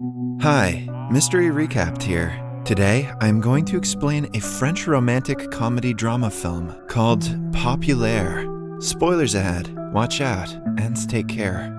Hi, Mystery Recapped here. Today, I'm going to explain a French romantic comedy drama film called Populaire. Spoilers ahead, watch out, and take care.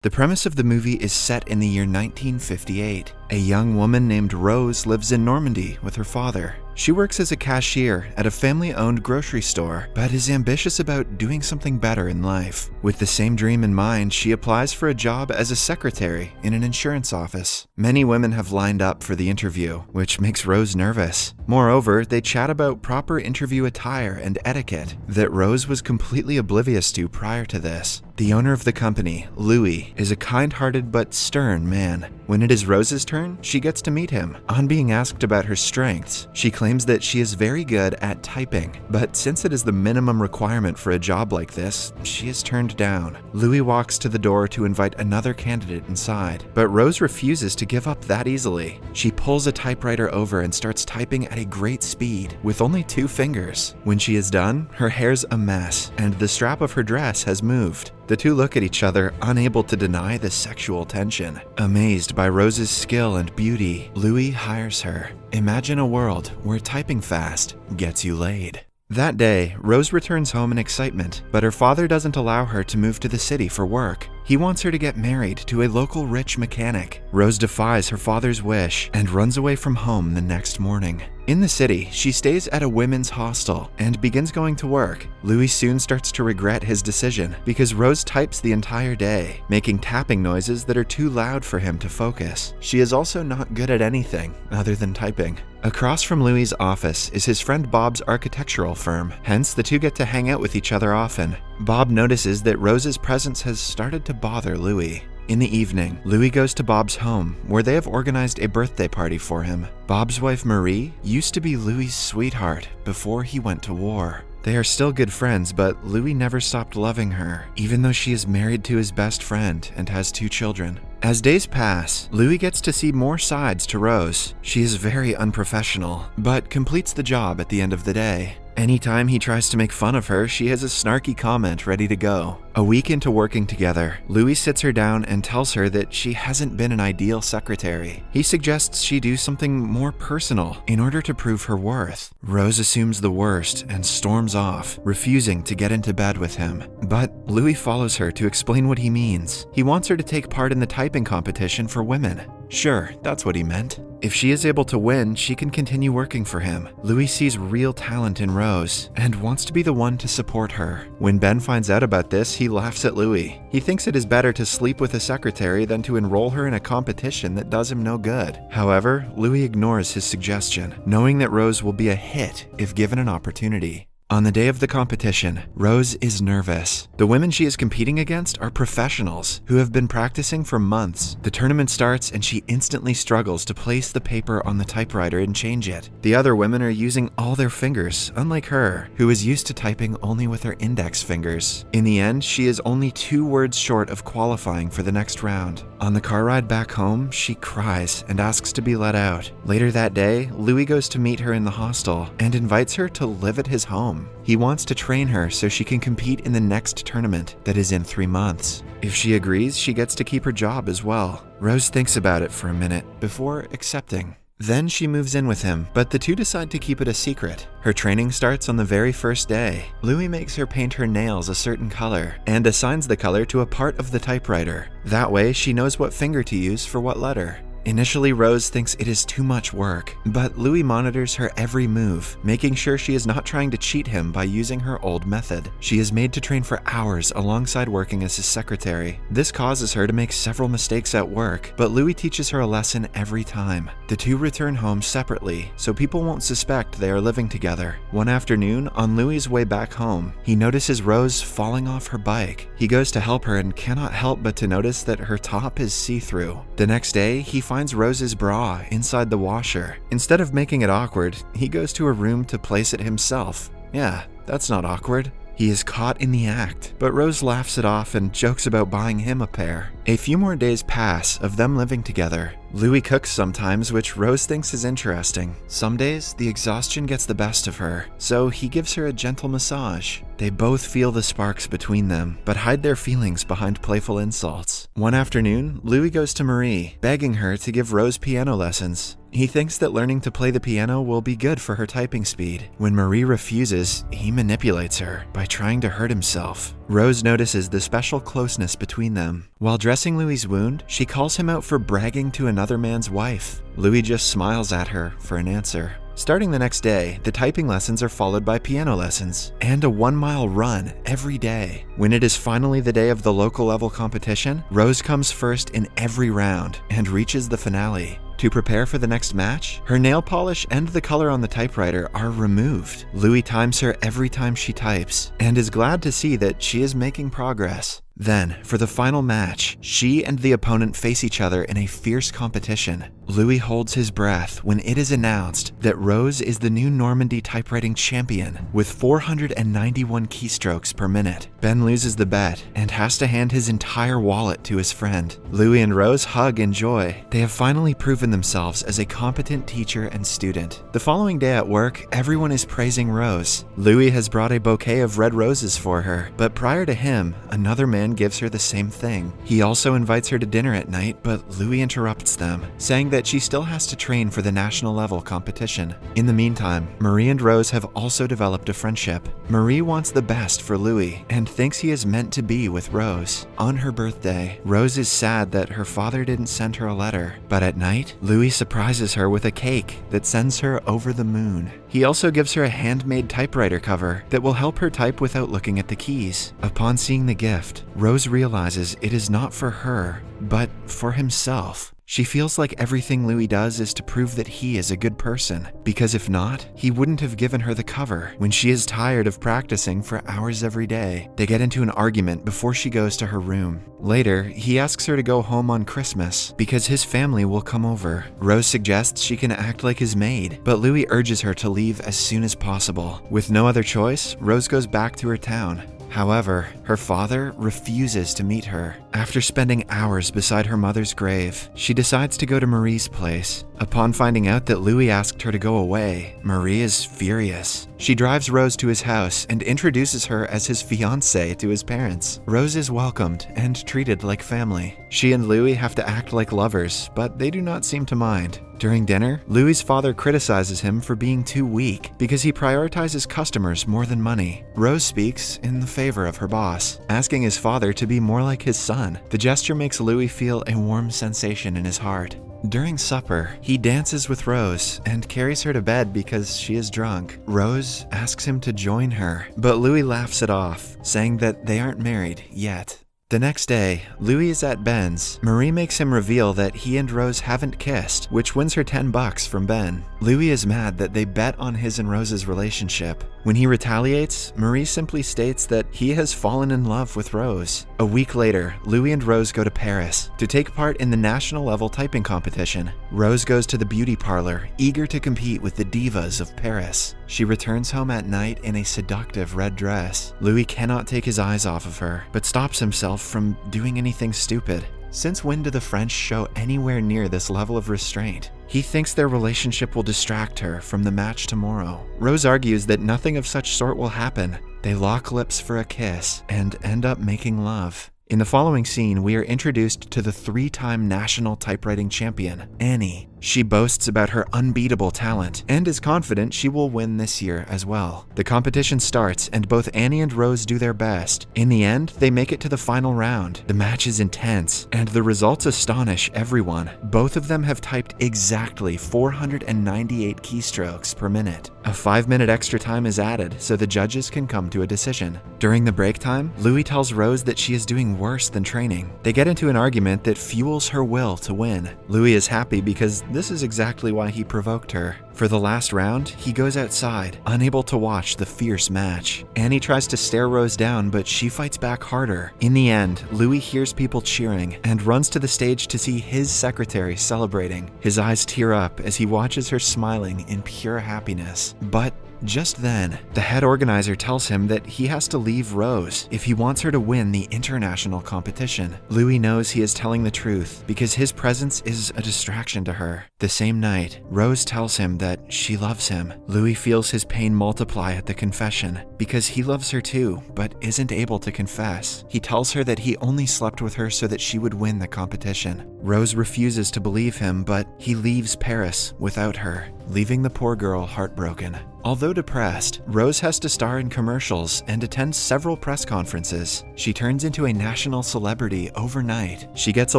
The premise of the movie is set in the year 1958. A young woman named Rose lives in Normandy with her father. She works as a cashier at a family owned grocery store, but is ambitious about doing something better in life. With the same dream in mind, she applies for a job as a secretary in an insurance office. Many women have lined up for the interview, which makes Rose nervous. Moreover, they chat about proper interview attire and etiquette that Rose was completely oblivious to prior to this. The owner of the company, Louis, is a kind hearted but stern man. When it is Rose's turn, she gets to meet him. On being asked about her strengths, she claims that she is very good at typing, but since it is the minimum requirement for a job like this, she is turned down. Louis walks to the door to invite another candidate inside, but Rose refuses to give up that easily. She pulls a typewriter over and starts typing at a great speed with only two fingers. When she is done, her hair's a mess, and the strap of her dress has moved. The two look at each other, unable to deny the sexual tension. Amazed by Rose's skill and beauty, Louis hires her. Imagine a world where typing fast gets you laid. That day, Rose returns home in excitement, but her father doesn't allow her to move to the city for work. He wants her to get married to a local rich mechanic. Rose defies her father's wish and runs away from home the next morning. In the city, she stays at a women's hostel and begins going to work. Louis soon starts to regret his decision because Rose types the entire day, making tapping noises that are too loud for him to focus. She is also not good at anything other than typing. Across from Louis's office is his friend Bob's architectural firm, hence the two get to hang out with each other often. Bob notices that Rose's presence has started to bother Louis. In the evening, Louis goes to Bob's home, where they have organized a birthday party for him. Bob's wife Marie used to be Louis's sweetheart before he went to war. They are still good friends, but Louis never stopped loving her, even though she is married to his best friend and has two children. As days pass, Louis gets to see more sides to Rose. She is very unprofessional, but completes the job at the end of the day. Anytime he tries to make fun of her, she has a snarky comment ready to go. A week into working together, Louis sits her down and tells her that she hasn't been an ideal secretary. He suggests she do something more personal in order to prove her worth. Rose assumes the worst and storms off, refusing to get into bed with him. But Louis follows her to explain what he means. He wants her to take part in the typing competition for women. Sure, that's what he meant. If she is able to win, she can continue working for him. Louis sees real talent in Rose and wants to be the one to support her. When Ben finds out about this, he laughs at Louis. He thinks it is better to sleep with a secretary than to enroll her in a competition that does him no good. However, Louis ignores his suggestion, knowing that Rose will be a hit if given an opportunity. On the day of the competition, Rose is nervous. The women she is competing against are professionals who have been practicing for months. The tournament starts and she instantly struggles to place the paper on the typewriter and change it. The other women are using all their fingers, unlike her, who is used to typing only with her index fingers. In the end, she is only two words short of qualifying for the next round. On the car ride back home, she cries and asks to be let out. Later that day, Louis goes to meet her in the hostel and invites her to live at his home. He wants to train her so she can compete in the next tournament that is in three months. If she agrees, she gets to keep her job as well. Rose thinks about it for a minute before accepting. Then she moves in with him, but the two decide to keep it a secret. Her training starts on the very first day. Louis makes her paint her nails a certain color and assigns the color to a part of the typewriter. That way, she knows what finger to use for what letter. Initially, Rose thinks it is too much work, but Louis monitors her every move, making sure she is not trying to cheat him by using her old method. She is made to train for hours alongside working as his secretary. This causes her to make several mistakes at work, but Louis teaches her a lesson every time. The two return home separately, so people won't suspect they are living together. One afternoon, on Louis's way back home, he notices Rose falling off her bike. He goes to help her and cannot help but to notice that her top is see-through. The next day, he finds Rose's bra inside the washer. Instead of making it awkward, he goes to her room to place it himself. Yeah, that's not awkward. He is caught in the act, but Rose laughs it off and jokes about buying him a pair. A few more days pass of them living together. Louis cooks sometimes, which Rose thinks is interesting. Some days, the exhaustion gets the best of her, so he gives her a gentle massage. They both feel the sparks between them, but hide their feelings behind playful insults. One afternoon, Louis goes to Marie, begging her to give Rose piano lessons. He thinks that learning to play the piano will be good for her typing speed. When Marie refuses, he manipulates her by trying to hurt himself. Rose notices the special closeness between them. While dressing Louis's wound, she calls him out for bragging to another man's wife. Louis just smiles at her for an answer. Starting the next day, the typing lessons are followed by piano lessons and a one mile run every day. When it is finally the day of the local level competition, Rose comes first in every round and reaches the finale. To prepare for the next match, her nail polish and the color on the typewriter are removed. Louis times her every time she types and is glad to see that she is making progress. Then, for the final match, she and the opponent face each other in a fierce competition. Louis holds his breath when it is announced that Rose is the new Normandy typewriting champion with 491 keystrokes per minute. Ben loses the bet and has to hand his entire wallet to his friend. Louis and Rose hug in joy. They have finally proven themselves as a competent teacher and student. The following day at work, everyone is praising Rose. Louis has brought a bouquet of red roses for her, but prior to him, another man gives her the same thing. He also invites her to dinner at night, but Louis interrupts them, saying that she still has to train for the national level competition. In the meantime, Marie and Rose have also developed a friendship. Marie wants the best for Louis and thinks he is meant to be with Rose. On her birthday, Rose is sad that her father didn't send her a letter, but at night, Louis surprises her with a cake that sends her over the moon. He also gives her a handmade typewriter cover that will help her type without looking at the keys. Upon seeing the gift, Rose realizes it is not for her, but for himself. She feels like everything Louis does is to prove that he is a good person, because if not, he wouldn't have given her the cover when she is tired of practicing for hours every day. They get into an argument before she goes to her room. Later, he asks her to go home on Christmas because his family will come over. Rose suggests she can act like his maid, but Louis urges her to leave as soon as possible. With no other choice, Rose goes back to her town. However, her father refuses to meet her. After spending hours beside her mother's grave, she decides to go to Marie's place. Upon finding out that Louis asked her to go away, Marie is furious. She drives Rose to his house and introduces her as his fiancée to his parents. Rose is welcomed and treated like family. She and Louis have to act like lovers, but they do not seem to mind. During dinner, Louis's father criticizes him for being too weak because he prioritizes customers more than money. Rose speaks in the favor of her boss, asking his father to be more like his son. The gesture makes Louis feel a warm sensation in his heart. During supper, he dances with Rose and carries her to bed because she is drunk. Rose asks him to join her, but Louis laughs it off, saying that they aren't married yet. The next day, Louis is at Ben's. Marie makes him reveal that he and Rose haven't kissed, which wins her 10 bucks from Ben. Louis is mad that they bet on his and Rose's relationship. When he retaliates, Marie simply states that he has fallen in love with Rose. A week later, Louis and Rose go to Paris to take part in the national level typing competition. Rose goes to the beauty parlor, eager to compete with the divas of Paris. She returns home at night in a seductive red dress. Louis cannot take his eyes off of her, but stops himself from doing anything stupid. Since when do the French show anywhere near this level of restraint? He thinks their relationship will distract her from the match tomorrow. Rose argues that nothing of such sort will happen. They lock lips for a kiss and end up making love. In the following scene, we are introduced to the three time national typewriting champion, Annie. She boasts about her unbeatable talent and is confident she will win this year as well. The competition starts and both Annie and Rose do their best. In the end, they make it to the final round. The match is intense and the results astonish everyone. Both of them have typed exactly 498 keystrokes per minute. A 5 minute extra time is added so the judges can come to a decision. During the break time, Louis tells Rose that she is doing worse than training. They get into an argument that fuels her will to win. Louis is happy because this is exactly why he provoked her. For the last round, he goes outside, unable to watch the fierce match. Annie tries to stare Rose down, but she fights back harder. In the end, Louis hears people cheering and runs to the stage to see his secretary celebrating. His eyes tear up as he watches her smiling in pure happiness. But Just then, the head organizer tells him that he has to leave Rose if he wants her to win the international competition. Louis knows he is telling the truth because his presence is a distraction to her. The same night, Rose tells him that she loves him. Louis feels his pain multiply at the confession because he loves her too, but isn't able to confess. He tells her that he only slept with her so that she would win the competition. Rose refuses to believe him, but he leaves Paris without her, leaving the poor girl heartbroken. Although depressed, Rose has to star in commercials and attend several press conferences. She turns into a national celebrity overnight. She gets a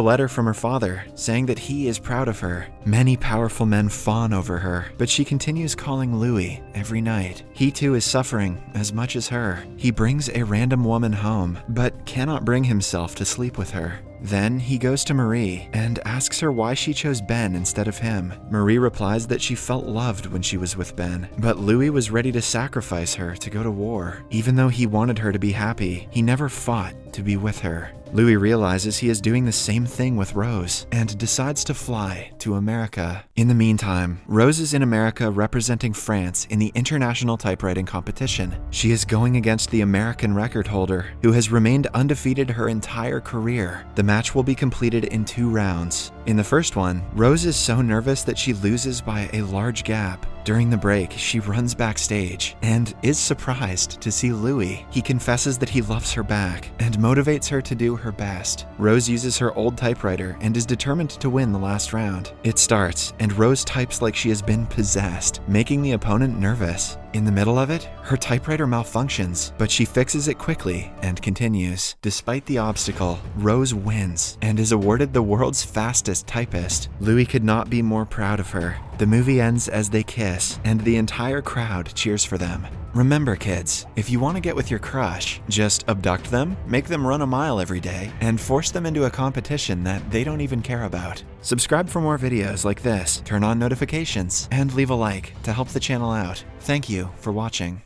letter from her father saying that he is proud of her. Many powerful men fawn over her, but she continues calling Louis every night. He too is suffering as much as her. He brings a random woman home, but cannot bring himself to sleep with her. Then he goes to Marie and asks her why she chose Ben instead of him. Marie replies that she felt loved when she was with Ben, but Louis was ready to sacrifice her to go to war. Even though he wanted her to be happy, he never fought to be with her. Louis realizes he is doing the same thing with Rose and decides to fly to America. In the meantime, Rose is in America representing France in the international typewriting competition. She is going against the American record holder, who has remained undefeated her entire career. The match will be completed in two rounds. In the first one, Rose is so nervous that she loses by a large gap. During the break, she runs backstage and is surprised to see Louis. He confesses that he loves her back and motivates her to do her best. Rose uses her old typewriter and is determined to win the last round. It starts, and Rose types like she has been possessed, making the opponent nervous. In the middle of it, her typewriter malfunctions, but she fixes it quickly and continues. Despite the obstacle, Rose wins and is awarded the world's fastest typist. Louis could not be more proud of her. The movie ends as they kiss, and the entire crowd cheers for them. Remember, kids, if you want to get with your crush, just abduct them, make them run a mile every day, and force them into a competition that they don't even care about. Subscribe for more videos like this, turn on notifications, and leave a like to help the channel out. Thank you for watching.